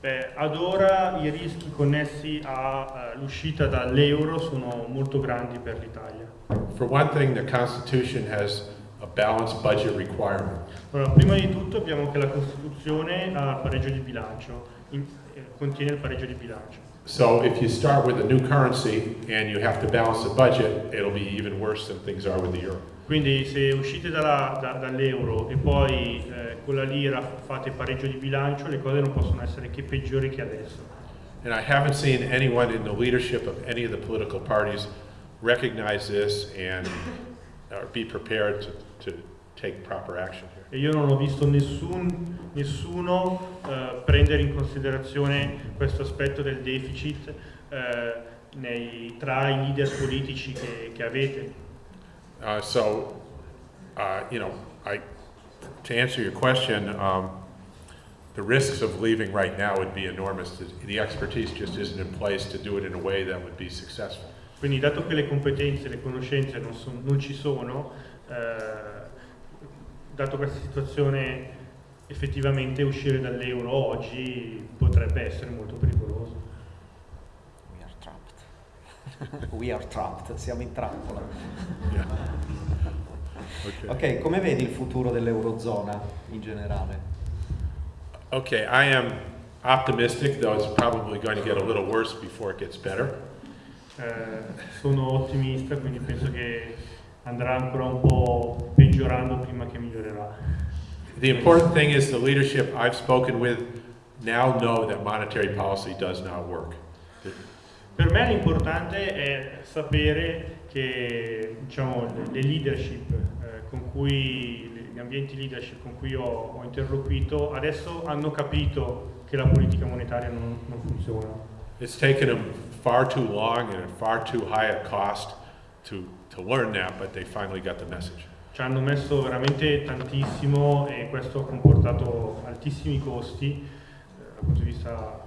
Beh, ad ora i rischi connessi all'uscita dall'euro sono molto grandi per l'Italia. For one thing, the Constitution has a balanced budget requirement. Allora, prima di tutto abbiamo che la Costituzione ha il pareggio di bilancio, in- eh, contiene il pareggio di bilancio. So if you start with a new currency and you have to balance the budget, it'll be even worse than things are with the euro. Quindi se uscite dalla- da- dall'euro e poi eh, con la lira fate pareggio di bilancio, le cose non possono essere che peggiori che adesso. And I haven't seen anyone in the leadership of any of the political parties recognize this and or be prepared to, to take proper action here. E io non ho visto nessun- nessuno eh, prendere in considerazione questo aspetto del deficit eh, nei- tra i leader politici che, che avete. Uh, so, uh, you know, I, to answer your question, um, the risks of leaving right now would be enormous. The expertise just isn't in place to do it in a way that would be successful. Quindi dato che le competenze, le conoscenze non, son- non ci sono, eh, dato questa situazione effettivamente uscire dall'euro oggi potrebbe essere molto pericoloso. We are trapped. We are trapped, siamo in trappola. Yeah. Okay. Ok, come vedi il futuro dell'Eurozona in generale? Okay, I am optimistic, though it's probably going to get a little worse before it gets better. Eh, sono ottimista, quindi penso che andrà ancora un po' peggiorando prima che migliorerà. The important thing is the leadership I've spoken with now know that monetary policy does not work. Per me l'importante è sapere che diciamo, le- le leadership eh, con cui, gli ambienti leadership con cui ho, ho interloquito adesso hanno capito che la politica monetaria non, non funziona. It's taken them far too long and at far too high a cost to, to learn that, but they finally got the message. Ci hanno messo veramente tantissimo e questo ha comportato altissimi costi eh, dal punto di vista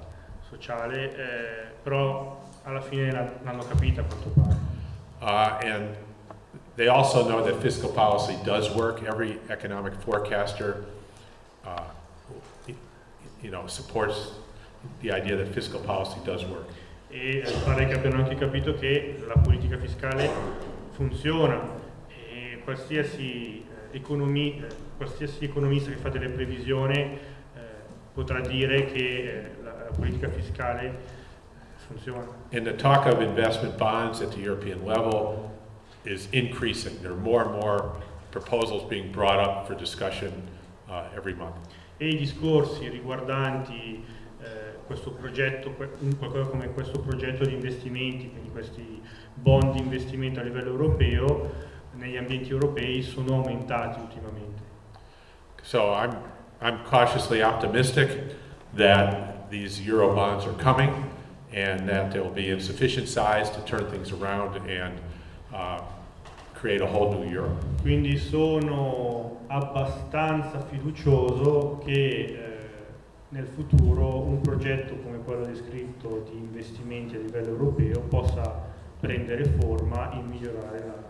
sociale, eh, però alla fine l'hanno capita a quanto pare. Uh, and they also know that fiscal policy does work. Every economic forecaster, uh, you know, supports the idea that fiscal policy does work. E eh, pare che abbiano anche capito che la politica fiscale funziona e qualsiasi, eh, economi- eh, qualsiasi economista che fa delle previsioni eh, potrà dire che la, la politica fiscale funziona. And the talk of investment bonds at the European level is increasing. There are more and more proposals being brought up for discussion uh, every month. E i discorsi riguardanti questo progetto, qualcosa come questo progetto di investimenti, quindi questi bond di investimento a livello europeo, negli ambienti europei sono aumentati ultimamente. So I'm, I'm cautiously optimistic that these euro bonds are coming and that they'll be in sufficient size to turn things around and uh, create a whole new Europe. Quindi sono abbastanza fiducioso che eh, nel futuro un progetto come quello descritto di investimenti a livello europeo possa prendere forma e migliorare la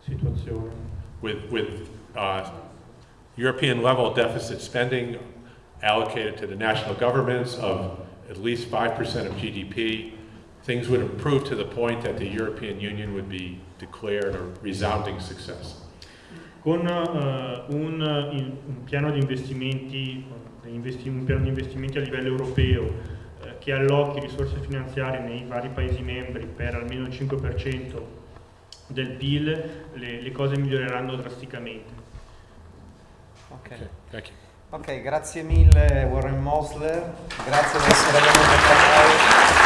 situazione. With, with uh, European level deficit spending allocated to the national governments of at least 5% of GDP, things would improve to the point that the European Union would be declared a resounding success. Con eh, un, in- un piano di investimenti, investi- un piano di investimenti a livello europeo eh, che allocchi risorse finanziarie nei vari Paesi membri per almeno il 5% del PIL, le, le cose miglioreranno drasticamente. Ok. Okay, thank you. Ok, grazie mille Warren Mosler, grazie di essere venuto con noi.